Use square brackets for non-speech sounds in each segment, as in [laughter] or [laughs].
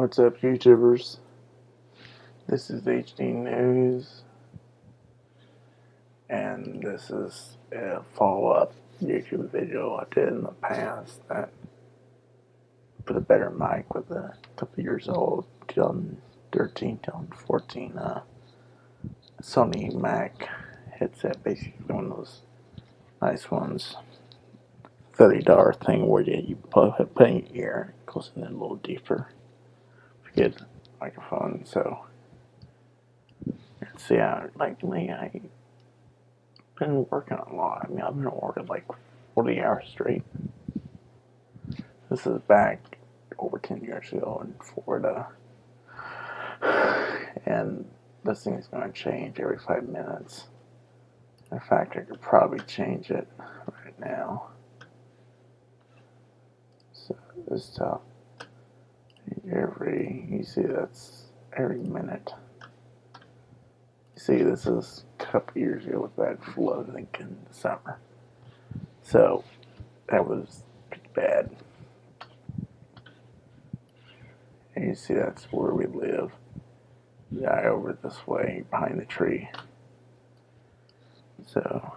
What's up, YouTubers? This is HD News, and this is a follow-up YouTube video I did in the past that put a better mic with a couple years old, 2013, 2014 uh, Sony Mac headset, basically one of those nice ones. $30 thing where you, put, put in your ear, goes in a little deeper good microphone, so see, I, lately I've been working a lot. I mean, I've been working like 40 hours straight. This is back over 10 years ago in Florida. And this thing is going to change every five minutes. In fact, I could probably change it right now. So, this tough every, you see that's every minute. You see this is a couple years ago with that flood, in the summer. So that was bad. And you see that's where we live. Guy over this way behind the tree. So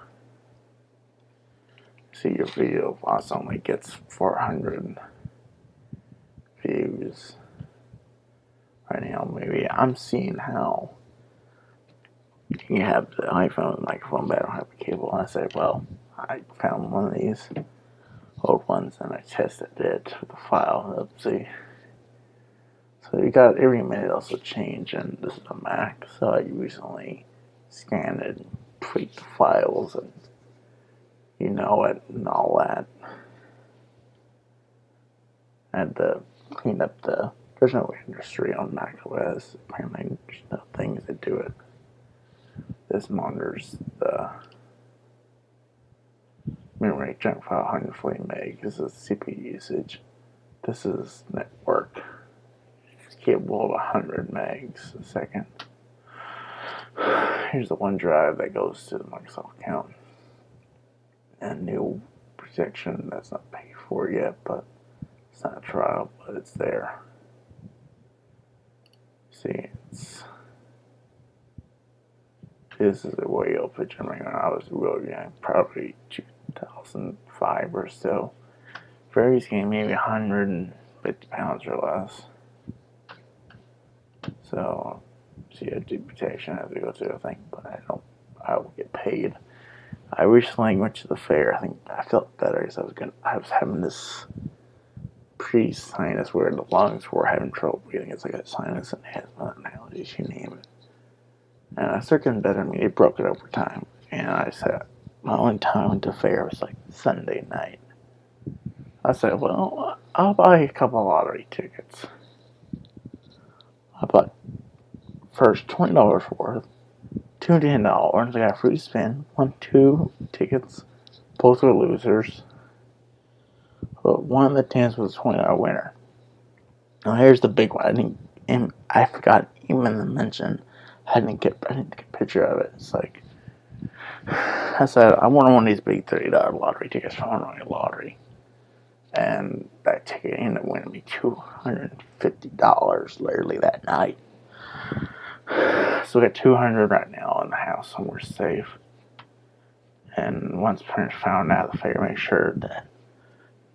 see your video loss only gets 400 views right now. Maybe I'm seeing how you have the iPhone microphone, but I don't have a cable. And I said, well, I found one of these old ones and I tested it with the file. Let's see. So you got every minute also change, and this is a Mac, so I recently scanned and tweaked the files and you know it and all that. And the clean up the. There's no industry on macOS. Apparently, there's no things that do it. This monitors the uh, memory junk file 140 meg. This is CPU usage. This is network. It's capable of 100 megs a second. [sighs] Here's the OneDrive that goes to the Microsoft account. And new protection that's not paid for yet, but not trial, but it's there. See, it's this is a way old picture when I was real young, probably 2005 or so. Varies game maybe 150 pounds or less. So, see, a duplication as we go through, I think, but I don't, I will get paid. I recently went to the fair. I think I felt better because I was going I was having this pre sinus where the lungs were having trouble breathing. It's like a sinus and asthma and allergies, you name it. And I. I mean, it broke it over time. And I said, my only time went to fair was like Sunday night. I said, well, I'll buy a couple lottery tickets. I bought first $20 worth, two $10. I got free spin, one, two tickets. Both were losers but one of the tens was a twenty dollar winner. Now here's the big one. I didn't, I forgot even to mention. I didn't get, I didn't take a picture of it. It's like [sighs] I said, I want one of these big thirty dollar lottery tickets from a lottery, and that ticket ended up winning me two hundred and fifty dollars literally that night. [sighs] So we got two hundred right now in the house somewhere safe. And once parents found out, the fair made sure that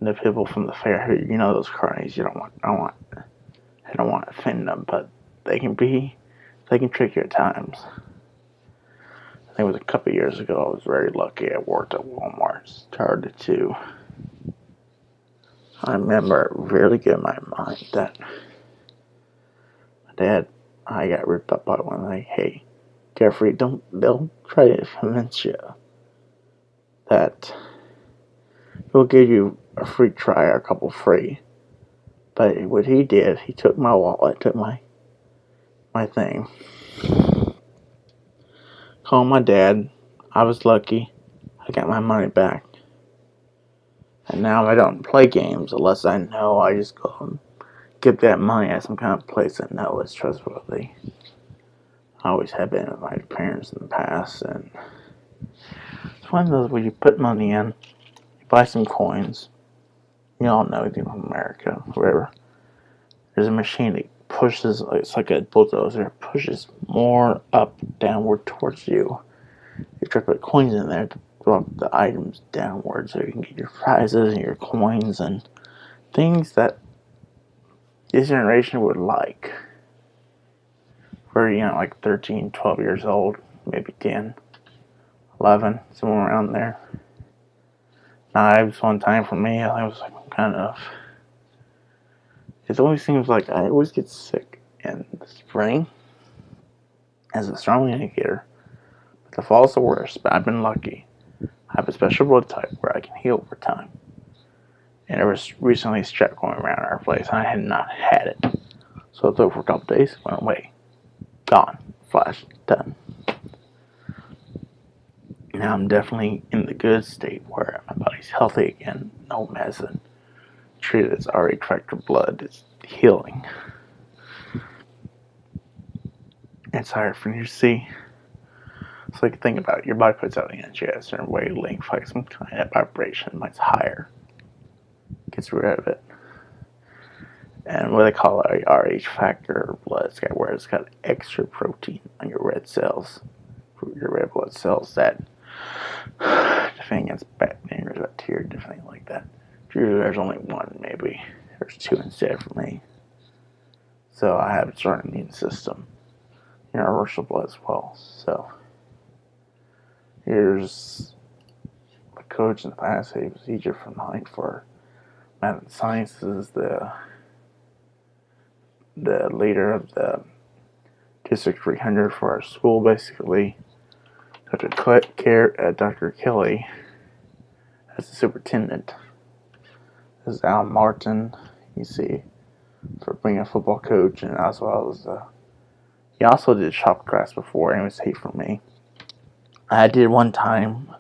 the people from the fair who you know those carnies you don't want I don't want I don't want to offend them but they can be they can trick you at times. I think it was a couple years ago I was very lucky. I worked at Walmart. Started to I remember really good in my mind that my dad I got ripped up by one like hey Jeffrey don't they'll try to convince you that they'll give you a free try or a couple free. But what he did, he took my wallet, took my my thing. Called my dad. I was lucky. I got my money back. And now I don't play games unless I know I just go and get that money at some kind of place I know is trustworthy. I always have been with my parents in the past and it's one of those where you put money in, buy some coins, you all know anything from America, wherever. There's a machine that pushes, it's like a bulldozer, pushes more up, downward towards you. You try to put coins in there to drop the items downward so you can get your prizes and your coins and things that this generation would like. For, you know, like 13, 12 years old, maybe 10, 11, somewhere around there. Knives one time for me, I was like kind of it always seems like I always get sick in the spring as a strong indicator. But the fall's the worst, but I've been lucky. I have a special blood type where I can heal over time. And there was recently strep going around our place, and I had not had it. So I took for a couple days, went away. Gone. Flash. Done. Now I'm definitely in the good state where my body's healthy again, no medicine treated as RH factor blood is healing. It's hard for you to see. So like think about it, your body puts out energy at a certain wavelength, like some kind of vibration, it's higher. Gets rid of it. And what they call a RH factor blood, it's got where it's got extra protein on your red cells, your red blood cells that defend against bacteria, bacteria, different like that. There's only one, maybe. There's two instead for me. So I have a strong immune system. Blood as well. So here's my coach in the past he was for mine for math and sciences, the the leader of the District 300 for our school, basically. Dr. Care, at Dr. Kelly as the superintendent This is Al Martin. You see, for being a football coach, and as well as uh, he also did shop class before, and it was hate for me. I did one time.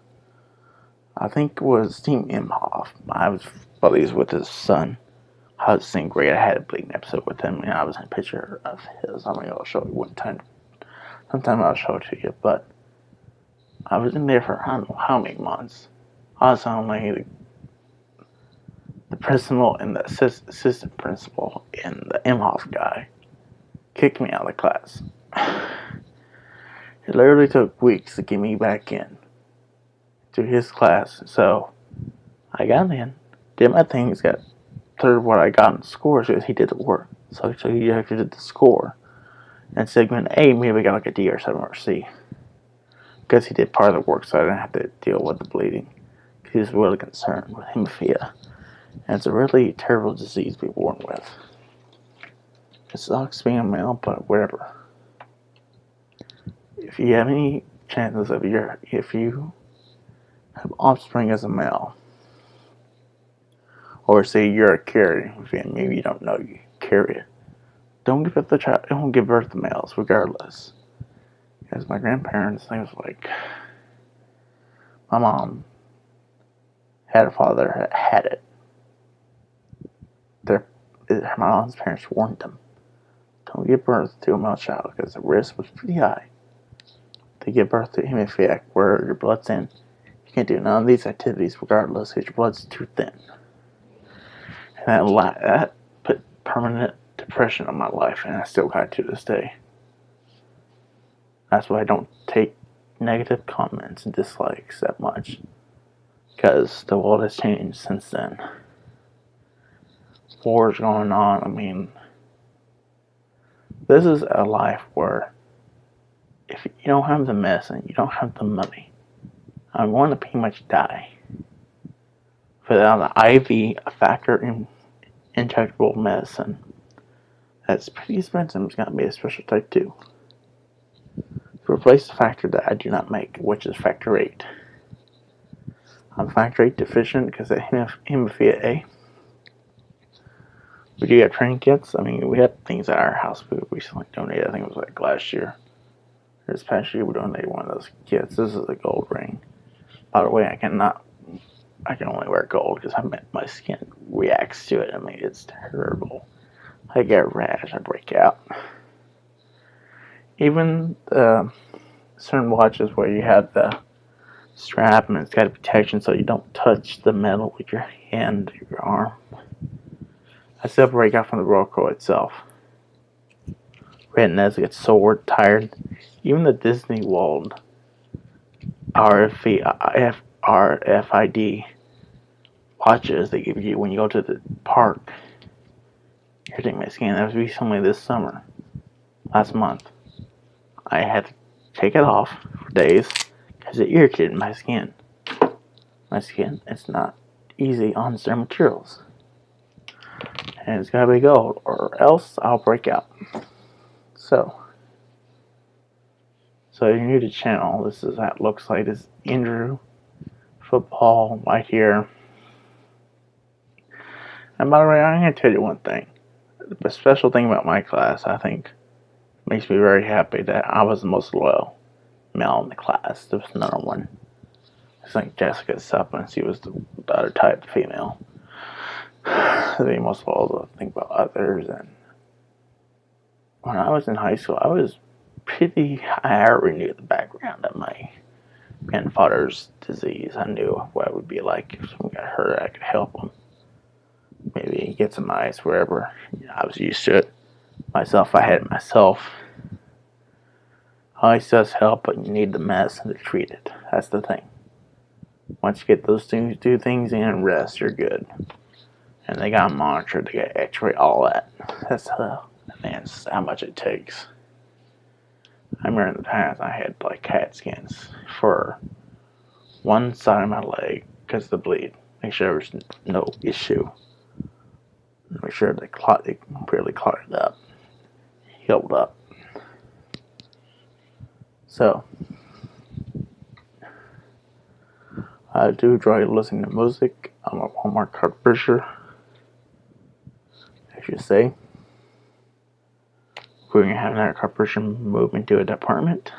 I think it was Tim Imhoff. I was buddies with his son. I was saying great. I had a bleeding episode with him, and I was in a picture of his. I mean, I'll show you one time. Sometime I'll show it to you, but I was in there for I don't know how many months. I was on like the principal and the assist, assistant principal and the Imhoff guy kicked me out of the class. [sighs] It literally took weeks to get me back in to his class. So I got in, did my things, got third what I got in scores because he did the work. So, so he actually did the score. And segment A, maybe got like a D or 7 or C. Because he did part of the work, so I didn't have to deal with the bleeding. He was really concerned with hemophilia. And it's a really terrible disease to be born with. It sucks being a male, but whatever. If you have any chances of your, if you have offspring as a male, or say you're a carrier, maybe you don't know you carry it, don't give it the child, don't give birth to males, regardless. Because my grandparents, things like, my mom had a father that had it their my mom's parents warned them, don't give birth to a male child because the risk was pretty high to give birth to hemophilia where your blood's thin. You can't do none of these activities regardless because your blood's too thin. And that, that put permanent depression on my life and I still got it to this day. That's why I don't take negative comments and dislikes that much because the world has changed since then wars going on. I mean, this is a life where if you don't have the medicine, you don't have the money, I'm going to pretty much die. Without an IV, a factor in injectable medicine, that's pretty expensive. It's going to be a special type 2. Replace the factor that I do not make, which is factor 8. I'm factor 8 deficient because of hemophilia A. We do have train kits. I mean, we had things at our house we recently donated. I think it was like last year. This past year, we donated one of those kits. This is a gold ring. By the way, I cannot. I can only wear gold because my skin reacts to it. I mean, it's terrible. I get rash. I break out. Even the certain watches where you have the strap and it's got a protection so you don't touch the metal with your hand or your arm. I separate out from the Velcro itself. retinas get so tired. Even the Disney World RFID, watches they give you when you go to the park. Irritating my scan That was recently this summer, last month. I had to take it off for days because it irritated my skin. My skin, it's not easy on certain materials. And it's gotta be gold, or else I'll break out. So, so if you're new to the channel, this is that looks like. This Andrew football right here. And by the way, I'm gonna tell you one thing. The special thing about my class, I think, makes me very happy that I was the most loyal male in the class. There was another one. I like Jessica Suppin, she was the, the other type female. [sighs] the most loyal to think about others. And when I was in high school, I was pretty, I already knew the background of my grandfather's disease. I knew what it would be like if someone got hurt, I could help them. Maybe get some ice wherever. I was used to it myself. I had it myself. Ice does help, but you need the medicine to treat it. That's the thing. Once you get those two, two things in and rest, you're good. And they got monitored, they got x-ray, all that. That's uh, man, how much it takes. I remember the past I had like CAT scans for one side of my leg because of the bleed. Make sure there was no issue. Make sure the clot it completely clotted up, healed up. So I do enjoy listening to music. I'm a Walmart card pusher, as you say. We're gonna have another card pusher move into a department,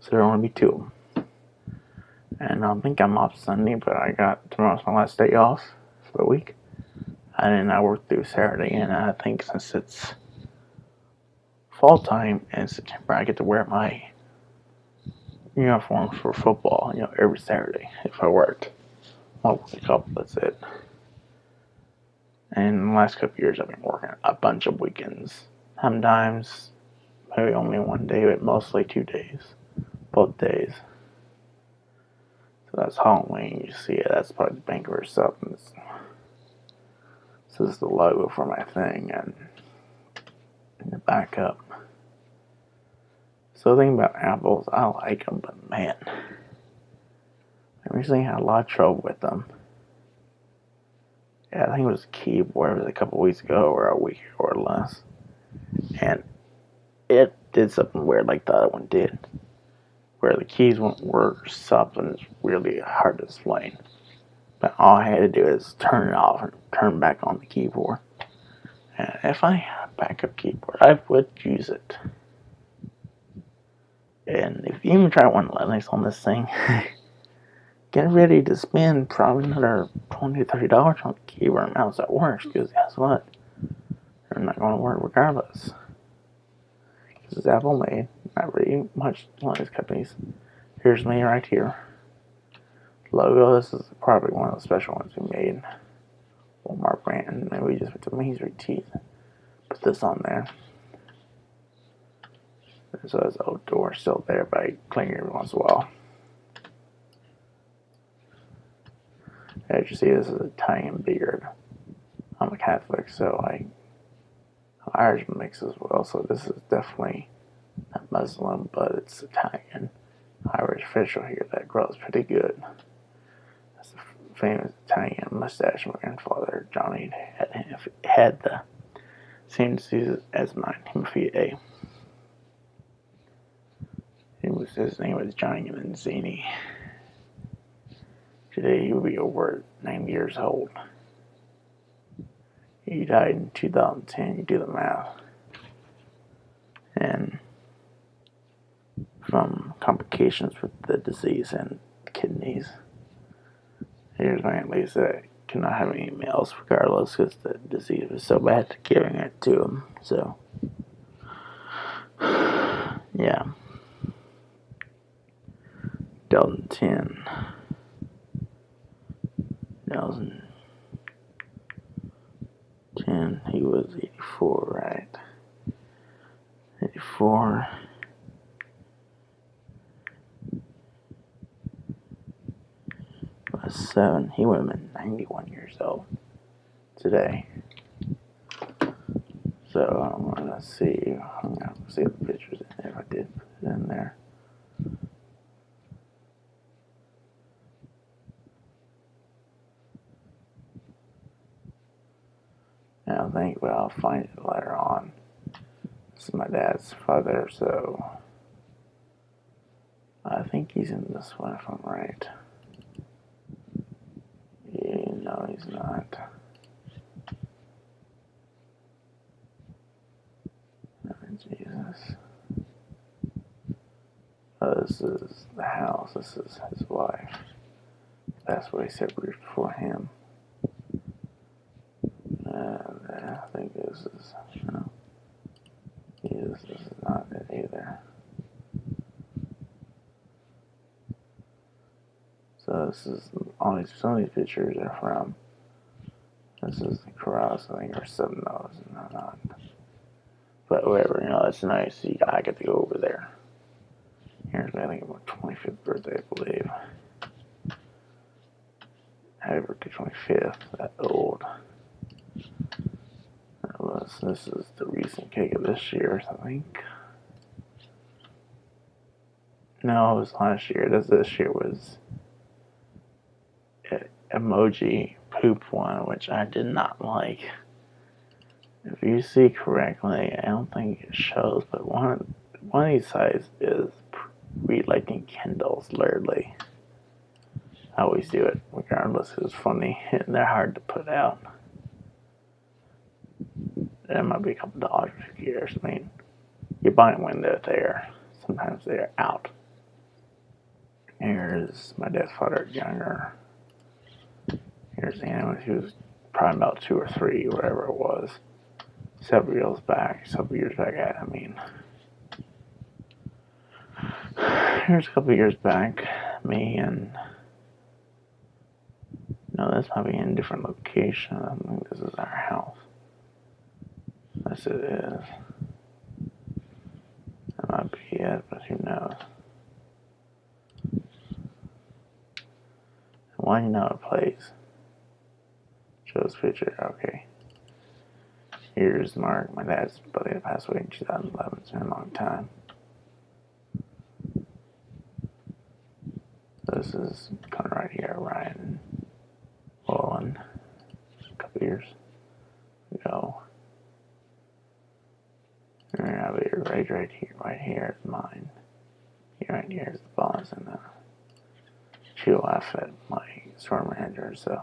so there will only be two. And I think I'm off Sunday, but I got tomorrow's my last day off for the week. And then I work through Saturday, and I think since it's fall time and September, I get to wear my uniform for football, you know, every Saturday if I worked. I'll work a couple, that's it. And the last couple years, I've been working a bunch of weekends Sometimes maybe only one day, but mostly two days. Both days. So that's Halloween. You see it. That's probably the bank or something. This, this is the logo for my thing and in the backup. So the thing about apples, I like them, but man, I recently had a lot of trouble with them. Yeah, I think it was a keyboard. It was a couple weeks ago or a week or less and it did something weird like the other one did, where the keys won't work or something. It's really hard to explain. But all I had to do is turn it off and turn back on the keyboard. And if I had a backup keyboard, I would use it. And if you even try one Linux on this thing, [laughs] get ready to spend probably another 20 $30 on the keyboard mouse that works, because guess what? They're not going to work regardless. This is Apple made, not really much Linux companies. Here's me right here. Logo, this is probably one of the special ones we made. Walmart brand, maybe we just put Main Street Tees. Put this on there. So it's outdoor still there, but I clean it every once a while. As you see, this is Italian beard. I'm a Catholic, so I Irish mix as well, so this is definitely not Muslim, but it's Italian. Irish official here that grows pretty good. That's the famous Italian mustache my grandfather, Johnny, had, had the same disease as mine, hemophilia A. Was, his name was Johnny Manzini. Today he will be over 90 years old. He died in 2010. You do the math. And from complications with the disease and kidneys. Here's my Aunt Lisa that cannot have any males regardless because the disease was so bad giving it to him. So, [sighs] yeah. Delta 10. 2000. 10, he was 84, right? 94. Plus 7. He would have been 91 years old today. So I'm gonna see. I'm gonna see the pictures if I did put it in there. I don't think, but I'll find it later on. This is my dad's father, so I think he's in this one if I'm right. Yeah, no, he's not. Oh, Jesus. Oh, this is the house. This is his wife. That's what he separated for him. And I think this is. Yes, this is not it either. So this is all these some of these pictures are from. This is the cross, I think, or seven those, and not. But whatever, you know, it's nice. You, I get to go over there. Here's my, I think, my 25th birthday, I believe. Happy birthday, 25th. That old. Was, this is the recent cake of this year, I think. No, it was last year. This this year was emoji poop one, which I did not like. If you see correctly, I don't think it shows, but one one of these sites is relighting candles, literally. I always do it, regardless. It's funny, [laughs] and they're hard to put out. It might be a couple dollars for. I mean, you buy them when they're there. Sometimes they're out. Here's my dad's father younger. Here's Anna when she was probably about two or three, whatever it was. Several years back, several years back, I mean. Here's a couple years back, me and no, this might be in a different location. I think this is our house. It is. That might be it, but who knows? Why do you know a place? Shows picture. Okay. Here's Mark. My dad's brother passed away in 2011. It's been a long time. This is coming right here, Ryan Mullen. A couple years ago. And I have it right, right here, right here is mine. Here, right here is the boss, and uh, she at my store manager. So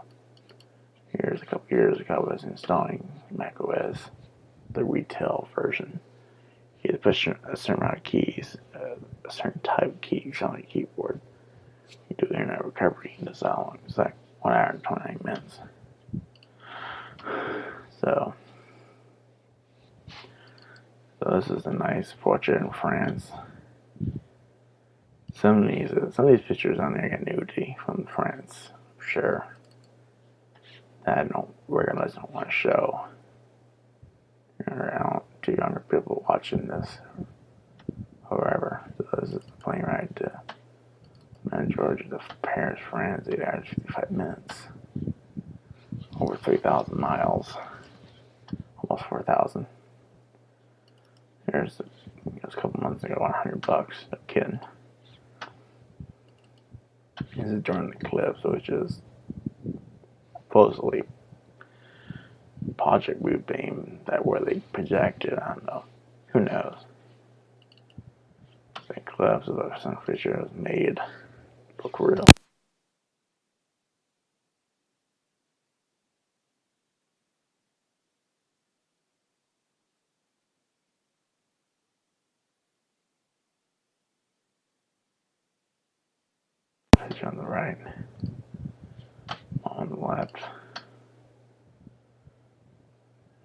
here's a couple years ago, I was installing Mac OS, the retail version. You had to push a certain amount of keys, uh, a certain type of keys on the keyboard. You do internet recovery in this how long? It's like one hour and 29 minutes. So, so this is a nice portrait in France. Some of these, some of these pictures on there get nudity from France, for sure. That I don't recognize, don't want to show. Two younger people watching this, whoever. So this is the plane ride to Mount Georgia to Paris, France. Eight hours, 55 minutes. Over 3,000 miles. Almost 4,000. Here's, it was a couple months ago, 100 bucks. a kid. This is during the eclipse, which is supposedly Project Blue Beam that where they projected. I don't know. Who knows? The eclipse of sun feature was made look real. Picture on the right, on the left.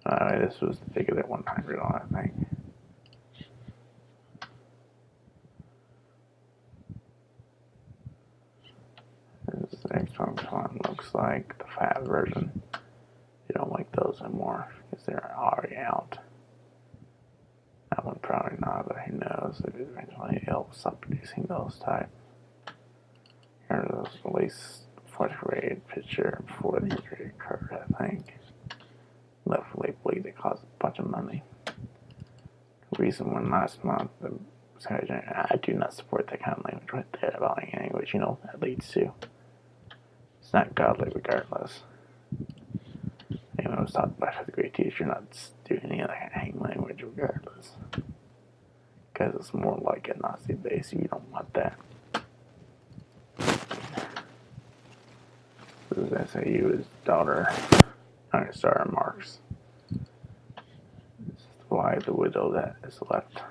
Uh, this was the figure that 100 on, I think. This Xbox One looks like the fat version. You don't like those anymore because they're already out. That one probably not, but who knows if eventually it'll stop producing those type. Here was at least fourth grade picture before the injury occurred, I think. Left bleed that caused a bunch of money. Recent one last month, the I do not support that kind of language right there about language, you know, that leads to. It's not godly regardless. Anyone was taught by fifth grade teacher not do any of that hang language regardless. Because it's more like a Nazi base, you don't want that. This is SAU's daughter, Marx. This is why the widow that is left.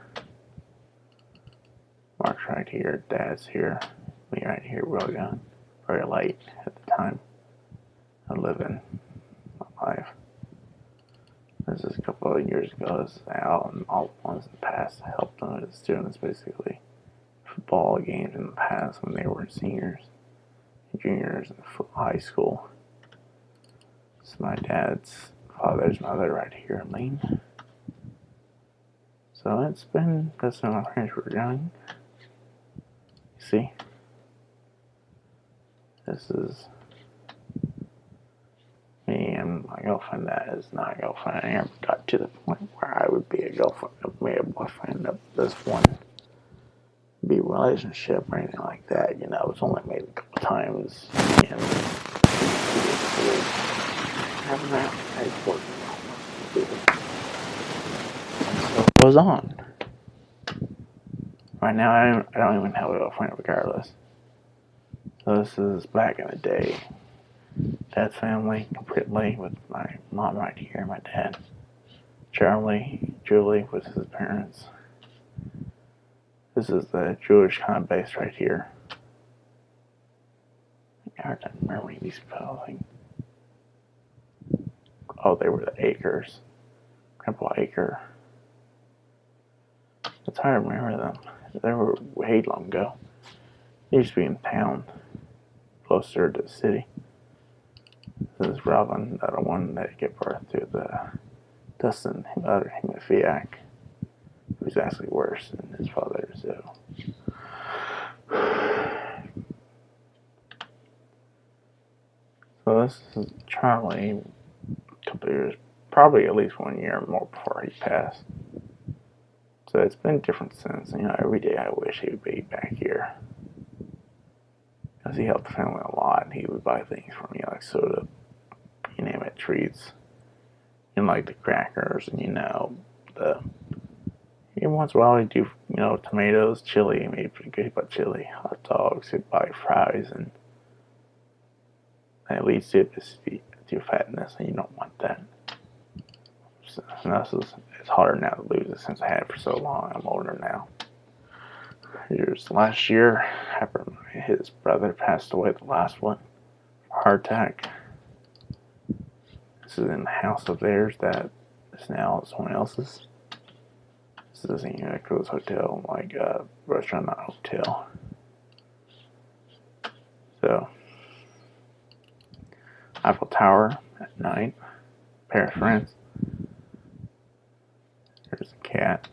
Mark's right here, Dad's here, me right here, real young, very late at the time of living my life. This is a couple of years ago. This is Al and all the ones in the past I helped them as students basically. Football games in the past when they were seniors, juniors in high school. My dad's father's mother right here, in Lane. So it's been, that's when my were young see? This is me and my girlfriend that is not a girlfriend. I never got to the point where I would be a girlfriend of me, a boyfriend of this one be relationship or anything like that. You know, it's only made a couple times and having that important. So it goes on. Right now, I don't, don't even have a girlfriend regardless. So this is back in the day. Dad's family completely with my mom right here, my dad. Charlie, Julie with his parents. This is the Jewish kind of base right here. I to remember these spelling. Oh, they were the Acres. Grandpa Acre. It's hard to remember them. They were way long ago. They used to be in town, closer to the city. This is Robin, the one that gave birth to the Dustin other hemophiliac, who's actually worse than his father. So, [sighs] so this is Charlie. Couple years, probably at least one year or more before he passed. So it's been different since. You know, every day I wish he would be back here. Because he helped the family a lot. He would buy things for me, like soda, you name it, treats. And like the crackers, and you know, the. Every once in a while, he'd do, you know, tomatoes, chili. He made pretty good about chili. Hot dogs, he'd buy fries, and at least it to fatness, and you don't want that. So, this is it's harder now to lose it since I had it for so long. I'm older now. Here's last year, his brother passed away, the last one, heart attack. This is in the house of theirs that is now someone else's. This is in a cruise hotel, like a restaurant, not hotel. So, Eiffel Tower at night, Paris, France. There's a cat.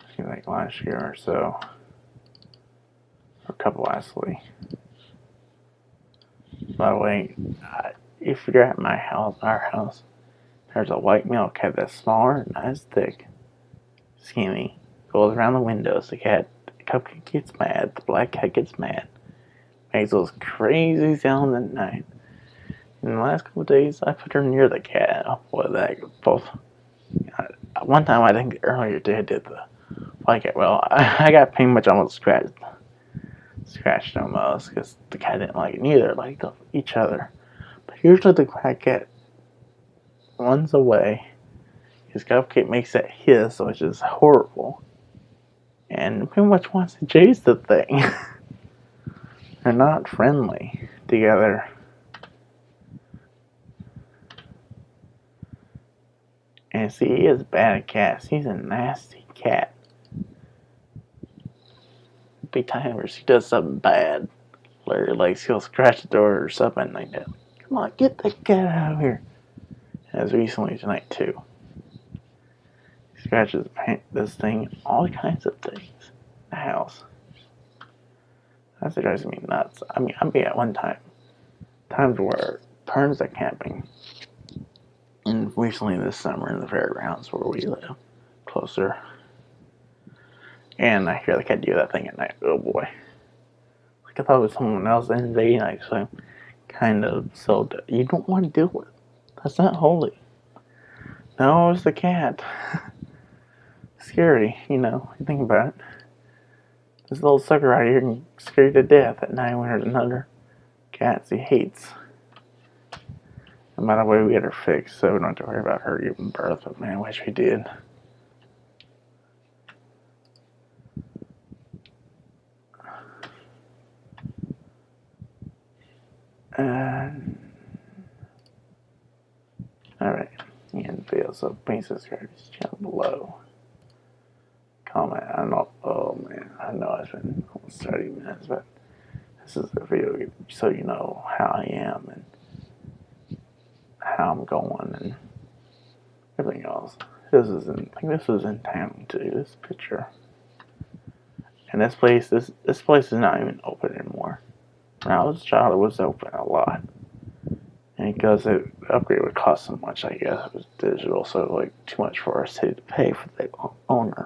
I think like last year or so. Or a couple actually. By the way, uh, if you're at my house, our house, there's a white male cat that's smaller, not as thick, skinny, goes around the windows. The cat, the cupcake gets mad, the black cat gets mad, makes those crazy sounds at night. In the last couple days, I put her near the cat. Boy, that both one time I think earlier today I did the like it. Well, I, [laughs] I got pretty much almost scratched, scratched almost because the cat didn't like it neither. Like each other, but usually the cat runs away. His cupcake makes that hiss, which is horrible, and pretty much wants to chase the thing. [laughs] They're not friendly together. And see, he is bad at cats. He's a nasty cat. Be times he does something bad. Larry likes he'll scratch the door or something like that. Come on, get the cat out of here. As recently tonight too. He scratches paint this thing, all kinds of things. The house. That's what drives me nuts. I mean, I'm at one time, times where turns are camping, and recently this summer in the fairgrounds where we live, closer, and I hear the cat do that thing at night. Oh boy. Like I thought it was someone else invading, like so kind of so you don't want to do it. That's not holy. No, it's the cat. [laughs] Scary, you know, you think about it. This little sucker right here can scare you to death at night when there's another cats he hates. No matter what, we get her fixed, so we don't have to worry about her giving birth, but man, I wish we did. Uh, and alright, and video. So please subscribe to this channel below. Comment. I know. Oh man, I know it's been almost 30 minutes, but this is a video so you know how I am and how I'm going and everything else. This is in. I think this was in town too. This picture. And this place, this this place is not even open anymore. When I was a child, it was open a lot. And because the upgrade would cost so much, I guess it was digital, so like too much for our city to pay for the owner.